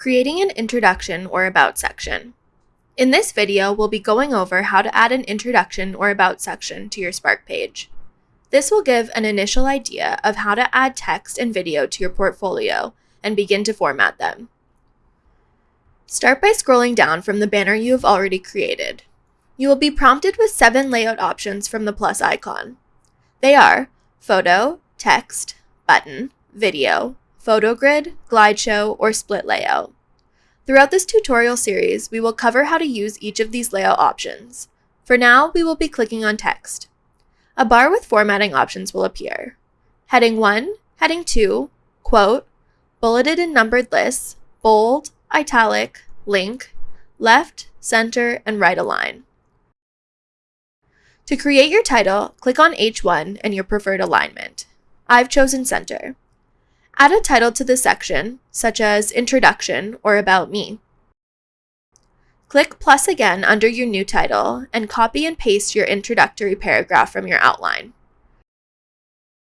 Creating an introduction or about section. In this video, we'll be going over how to add an introduction or about section to your Spark page. This will give an initial idea of how to add text and video to your portfolio and begin to format them. Start by scrolling down from the banner you have already created. You will be prompted with seven layout options from the plus icon. They are photo, text, button, video, photo grid, glide show, or split layout. Throughout this tutorial series, we will cover how to use each of these layout options. For now, we will be clicking on text. A bar with formatting options will appear. Heading 1, Heading 2, Quote, Bulleted and numbered lists, bold, italic, link, left, center, and right align. To create your title, click on H1 and your preferred alignment. I've chosen center. Add a title to the section, such as Introduction or About Me. Click plus again under your new title and copy and paste your introductory paragraph from your outline.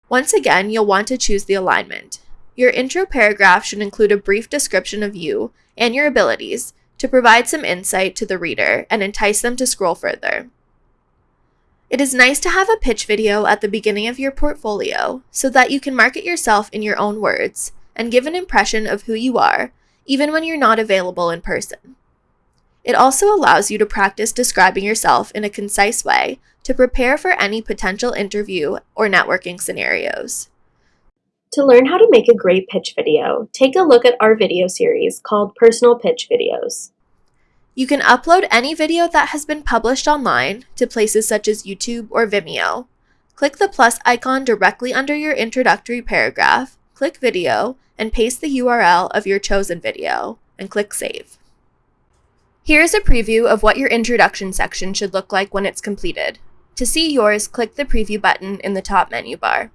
Once again, you'll want to choose the alignment. Your intro paragraph should include a brief description of you and your abilities to provide some insight to the reader and entice them to scroll further. It is nice to have a pitch video at the beginning of your portfolio so that you can market yourself in your own words and give an impression of who you are, even when you're not available in person. It also allows you to practice describing yourself in a concise way to prepare for any potential interview or networking scenarios. To learn how to make a great pitch video, take a look at our video series called Personal Pitch Videos. You can upload any video that has been published online to places such as YouTube or Vimeo. Click the plus icon directly under your introductory paragraph, click Video, and paste the URL of your chosen video, and click Save. Here's a preview of what your introduction section should look like when it's completed. To see yours, click the preview button in the top menu bar.